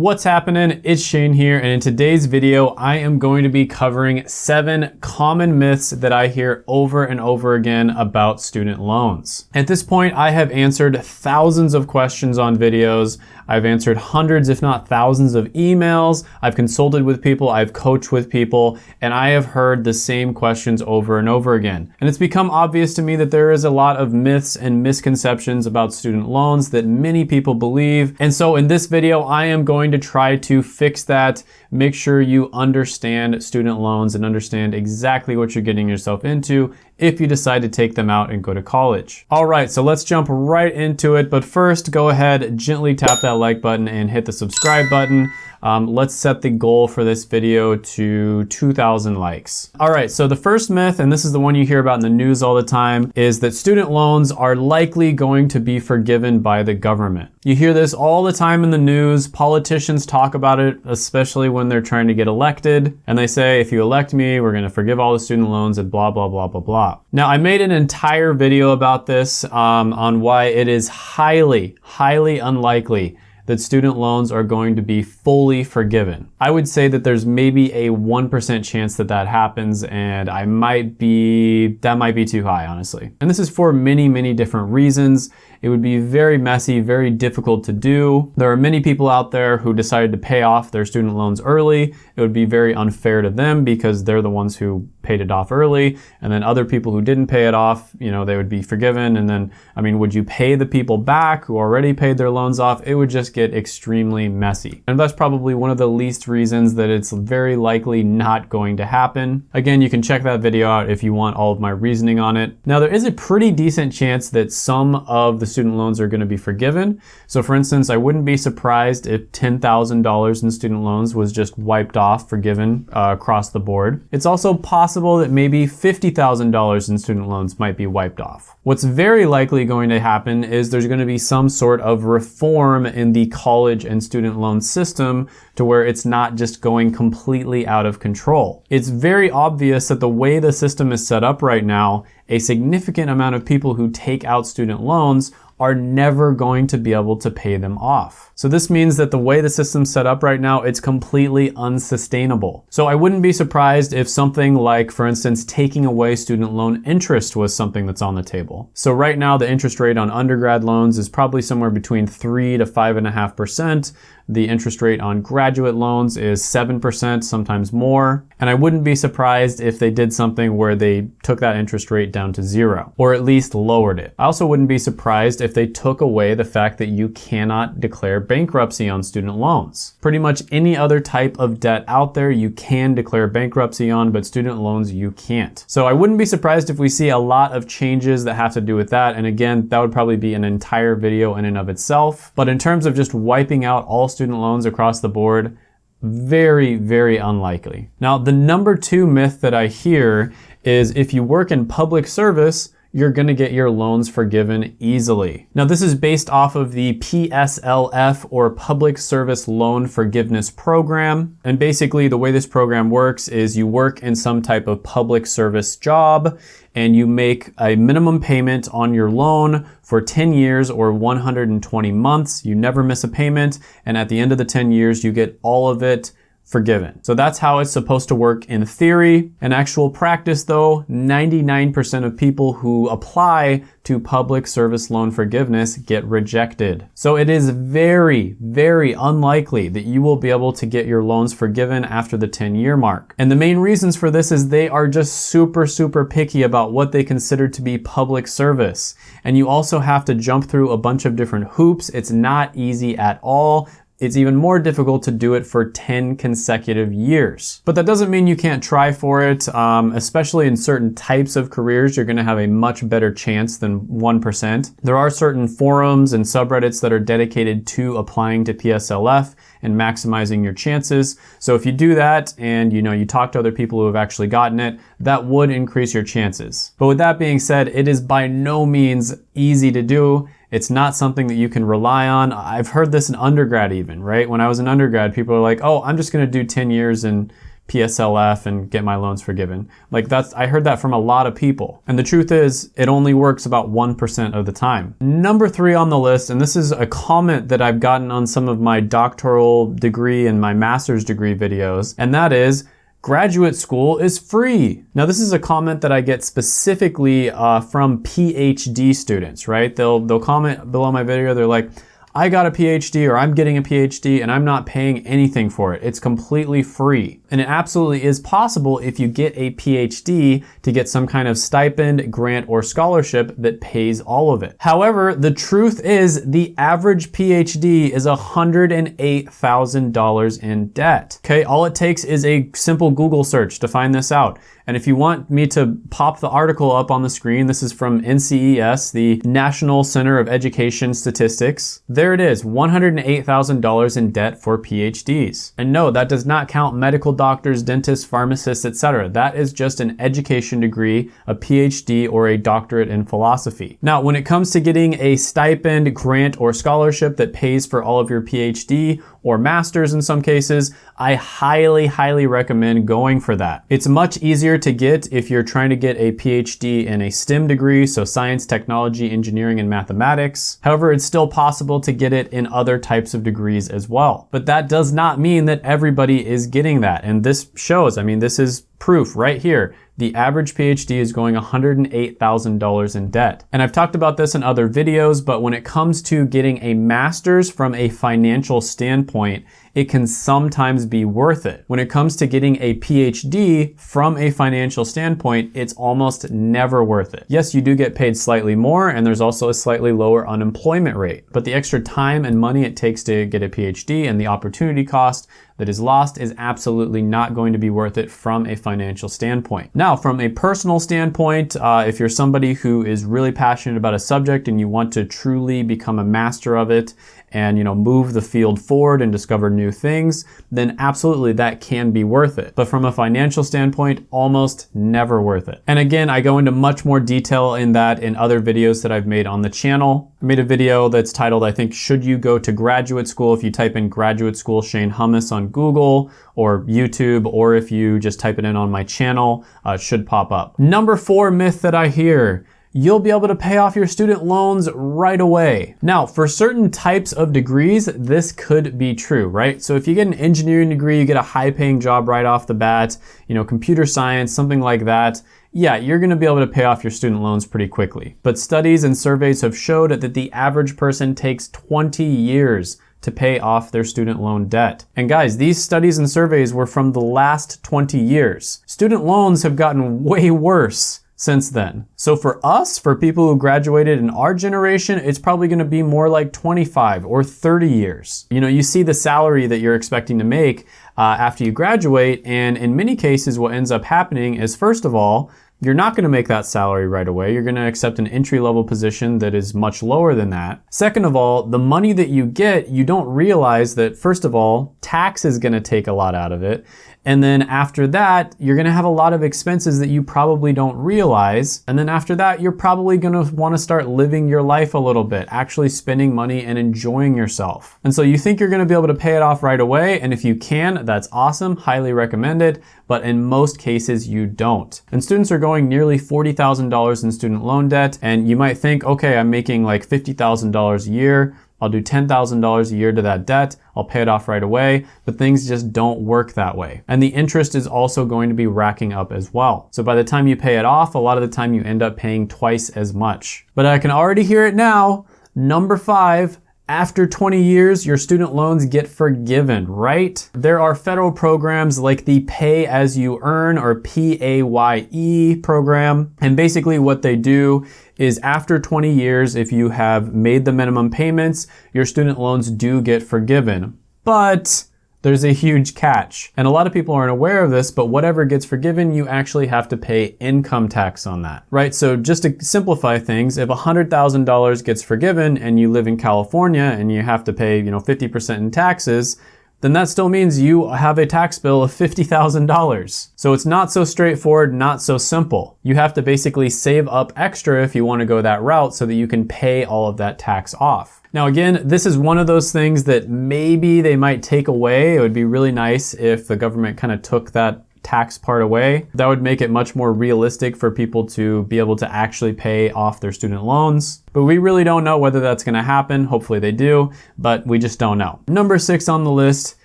What's happening? It's Shane here, and in today's video, I am going to be covering seven common myths that I hear over and over again about student loans. At this point, I have answered thousands of questions on videos. I've answered hundreds, if not thousands of emails. I've consulted with people, I've coached with people, and I have heard the same questions over and over again. And it's become obvious to me that there is a lot of myths and misconceptions about student loans that many people believe. And so in this video, I am going to try to fix that, make sure you understand student loans and understand exactly what you're getting yourself into if you decide to take them out and go to college. All right, so let's jump right into it. But first, go ahead, gently tap that like button and hit the subscribe button. Um, let's set the goal for this video to 2,000 likes. All right, so the first myth, and this is the one you hear about in the news all the time, is that student loans are likely going to be forgiven by the government. You hear this all the time in the news. Politicians talk about it, especially when they're trying to get elected. And they say, if you elect me, we're gonna forgive all the student loans and blah, blah, blah, blah, blah. Now, I made an entire video about this um, on why it is highly, highly unlikely that student loans are going to be fully forgiven. I would say that there's maybe a 1% chance that that happens and I might be, that might be too high, honestly. And this is for many, many different reasons. It would be very messy, very difficult to do. There are many people out there who decided to pay off their student loans early. It would be very unfair to them because they're the ones who paid it off early. And then other people who didn't pay it off, you know, they would be forgiven. And then, I mean, would you pay the people back who already paid their loans off? It would just get extremely messy. And that's probably one of the least reasons that it's very likely not going to happen. Again, you can check that video out if you want all of my reasoning on it. Now, there is a pretty decent chance that some of the student loans are going to be forgiven. So for instance, I wouldn't be surprised if $10,000 in student loans was just wiped off, forgiven uh, across the board. It's also possible that maybe $50,000 in student loans might be wiped off. What's very likely going to happen is there's going to be some sort of reform in the college and student loan system to where it's not just going completely out of control. It's very obvious that the way the system is set up right now, a significant amount of people who take out student loans are never going to be able to pay them off. So this means that the way the system's set up right now, it's completely unsustainable. So I wouldn't be surprised if something like, for instance, taking away student loan interest was something that's on the table. So right now, the interest rate on undergrad loans is probably somewhere between three to five and a half percent. The interest rate on graduate loans is 7%, sometimes more. And I wouldn't be surprised if they did something where they took that interest rate down to zero, or at least lowered it. I also wouldn't be surprised if they took away the fact that you cannot declare bankruptcy on student loans. Pretty much any other type of debt out there you can declare bankruptcy on, but student loans you can't. So I wouldn't be surprised if we see a lot of changes that have to do with that. And again, that would probably be an entire video in and of itself. But in terms of just wiping out all student loans across the board, very, very unlikely. Now, the number two myth that I hear is if you work in public service, you're gonna get your loans forgiven easily. Now this is based off of the PSLF or Public Service Loan Forgiveness Program. And basically the way this program works is you work in some type of public service job and you make a minimum payment on your loan for 10 years or 120 months. You never miss a payment. And at the end of the 10 years, you get all of it forgiven. So that's how it's supposed to work in theory. In actual practice though, 99% of people who apply to public service loan forgiveness get rejected. So it is very, very unlikely that you will be able to get your loans forgiven after the 10 year mark. And the main reasons for this is they are just super, super picky about what they consider to be public service. And you also have to jump through a bunch of different hoops. It's not easy at all it's even more difficult to do it for 10 consecutive years. But that doesn't mean you can't try for it, um, especially in certain types of careers, you're gonna have a much better chance than 1%. There are certain forums and subreddits that are dedicated to applying to PSLF and maximizing your chances. So if you do that and you know you talk to other people who have actually gotten it, that would increase your chances. But with that being said, it is by no means easy to do it's not something that you can rely on. I've heard this in undergrad even, right? When I was in undergrad, people are like, oh, I'm just gonna do 10 years in PSLF and get my loans forgiven. Like that's, I heard that from a lot of people. And the truth is, it only works about 1% of the time. Number three on the list, and this is a comment that I've gotten on some of my doctoral degree and my master's degree videos, and that is, graduate school is free. Now this is a comment that I get specifically uh, from PhD students, right? They'll, they'll comment below my video, they're like, I got a PhD or I'm getting a PhD and I'm not paying anything for it. It's completely free. And it absolutely is possible if you get a PhD to get some kind of stipend, grant, or scholarship that pays all of it. However, the truth is the average PhD is $108,000 in debt. Okay, all it takes is a simple Google search to find this out. And if you want me to pop the article up on the screen, this is from NCES, the National Center of Education Statistics. There it is, $108,000 in debt for PhDs. And no, that does not count medical doctors, dentists, pharmacists, etc. That is just an education degree, a PhD, or a doctorate in philosophy. Now, when it comes to getting a stipend, grant, or scholarship that pays for all of your PhD or master's in some cases, I highly, highly recommend going for that. It's much easier to get if you're trying to get a PhD in a STEM degree, so science, technology, engineering, and mathematics. However, it's still possible to get it in other types of degrees as well. But that does not mean that everybody is getting that. And this shows, I mean, this is proof right here the average PhD is going $108,000 in debt. And I've talked about this in other videos, but when it comes to getting a master's from a financial standpoint, it can sometimes be worth it. When it comes to getting a PhD from a financial standpoint, it's almost never worth it. Yes, you do get paid slightly more and there's also a slightly lower unemployment rate, but the extra time and money it takes to get a PhD and the opportunity cost that is lost is absolutely not going to be worth it from a financial standpoint. Now, from a personal standpoint, uh, if you're somebody who is really passionate about a subject and you want to truly become a master of it and you know move the field forward and discover new things, then absolutely that can be worth it. But from a financial standpoint, almost never worth it. And again, I go into much more detail in that in other videos that I've made on the channel. I made a video that's titled, I think, Should You Go to Graduate School? If you type in graduate school Shane Hummus on Google or YouTube, or if you just type it in on my channel, uh, should pop up. Number four myth that I hear you'll be able to pay off your student loans right away. Now, for certain types of degrees, this could be true, right? So if you get an engineering degree, you get a high paying job right off the bat, you know, computer science, something like that, yeah, you're gonna be able to pay off your student loans pretty quickly. But studies and surveys have showed that the average person takes 20 years to pay off their student loan debt. And guys, these studies and surveys were from the last 20 years. Student loans have gotten way worse since then. So for us, for people who graduated in our generation, it's probably gonna be more like 25 or 30 years. You know, you see the salary that you're expecting to make uh, after you graduate, and in many cases, what ends up happening is first of all, you're not gonna make that salary right away. You're gonna accept an entry level position that is much lower than that. Second of all, the money that you get, you don't realize that first of all, tax is gonna take a lot out of it. And then after that, you're gonna have a lot of expenses that you probably don't realize. And then after that, you're probably gonna wanna start living your life a little bit, actually spending money and enjoying yourself. And so you think you're gonna be able to pay it off right away. And if you can, that's awesome, highly recommended. But in most cases, you don't. And students are going nearly $40,000 in student loan debt. And you might think, okay, I'm making like $50,000 a year. I'll do $10,000 a year to that debt. I'll pay it off right away, but things just don't work that way. And the interest is also going to be racking up as well. So by the time you pay it off, a lot of the time you end up paying twice as much. But I can already hear it now. Number five, after 20 years, your student loans get forgiven, right? There are federal programs like the Pay As You Earn or PAYE program. And basically what they do is after 20 years, if you have made the minimum payments, your student loans do get forgiven. But there's a huge catch. And a lot of people aren't aware of this, but whatever gets forgiven, you actually have to pay income tax on that, right? So just to simplify things, if $100,000 gets forgiven and you live in California and you have to pay, you know, 50% in taxes, then that still means you have a tax bill of $50,000. So it's not so straightforward, not so simple. You have to basically save up extra if you wanna go that route so that you can pay all of that tax off. Now again, this is one of those things that maybe they might take away. It would be really nice if the government kind of took that tax part away. That would make it much more realistic for people to be able to actually pay off their student loans. But we really don't know whether that's gonna happen. Hopefully they do, but we just don't know. Number six on the list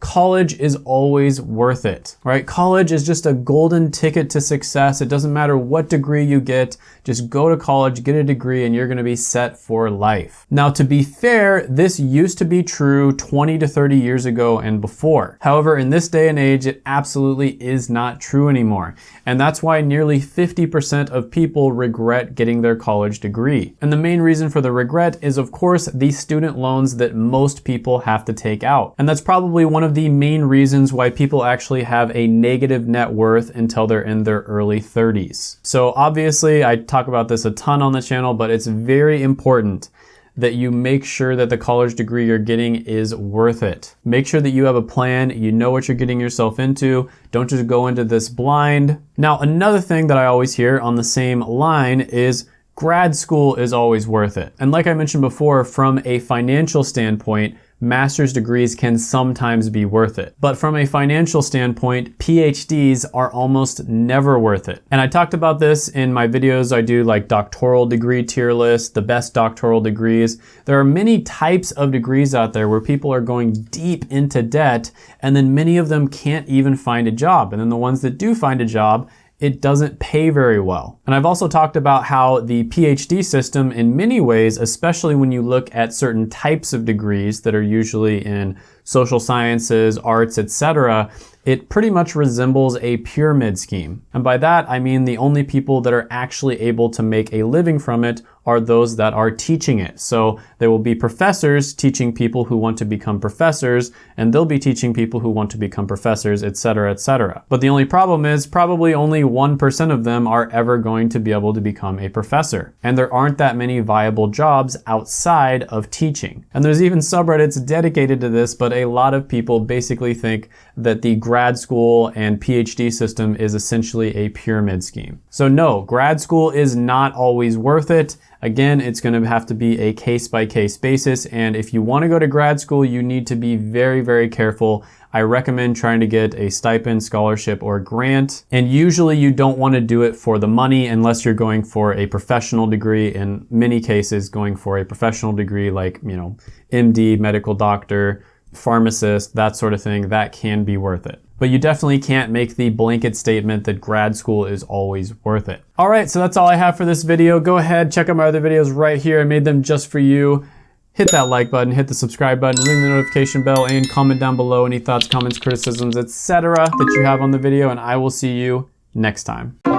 college is always worth it, right? College is just a golden ticket to success. It doesn't matter what degree you get, just go to college, get a degree, and you're gonna be set for life. Now, to be fair, this used to be true 20 to 30 years ago and before. However, in this day and age, it absolutely is not true anymore. And that's why nearly 50% of people regret getting their college degree. And the main reason for the regret is, of course, the student loans that most people have to take out. And that's probably one of of the main reasons why people actually have a negative net worth until they're in their early 30s. So obviously I talk about this a ton on the channel, but it's very important that you make sure that the college degree you're getting is worth it. Make sure that you have a plan, you know what you're getting yourself into, don't just go into this blind. Now, another thing that I always hear on the same line is grad school is always worth it. And like I mentioned before, from a financial standpoint, master's degrees can sometimes be worth it. But from a financial standpoint, PhDs are almost never worth it. And I talked about this in my videos I do like doctoral degree tier list, the best doctoral degrees. There are many types of degrees out there where people are going deep into debt and then many of them can't even find a job. And then the ones that do find a job it doesn't pay very well. And I've also talked about how the PhD system in many ways, especially when you look at certain types of degrees that are usually in social sciences, arts, etc., it pretty much resembles a pyramid scheme. And by that, I mean the only people that are actually able to make a living from it are those that are teaching it. So there will be professors teaching people who want to become professors, and they'll be teaching people who want to become professors, etc., etc. But the only problem is probably only 1% of them are ever going to be able to become a professor. And there aren't that many viable jobs outside of teaching. And there's even subreddits dedicated to this, but a lot of people basically think that the grad school and PhD system is essentially a pyramid scheme. So no, grad school is not always worth it. Again, it's gonna have to be a case by case basis. And if you wanna go to grad school, you need to be very, very careful. I recommend trying to get a stipend, scholarship, or grant. And usually you don't wanna do it for the money unless you're going for a professional degree. In many cases, going for a professional degree like, you know, MD, medical doctor, pharmacist, that sort of thing, that can be worth it. But you definitely can't make the blanket statement that grad school is always worth it. All right, so that's all I have for this video. Go ahead, check out my other videos right here. I made them just for you. Hit that like button, hit the subscribe button, ring the notification bell, and comment down below any thoughts, comments, criticisms, etc. that you have on the video, and I will see you next time.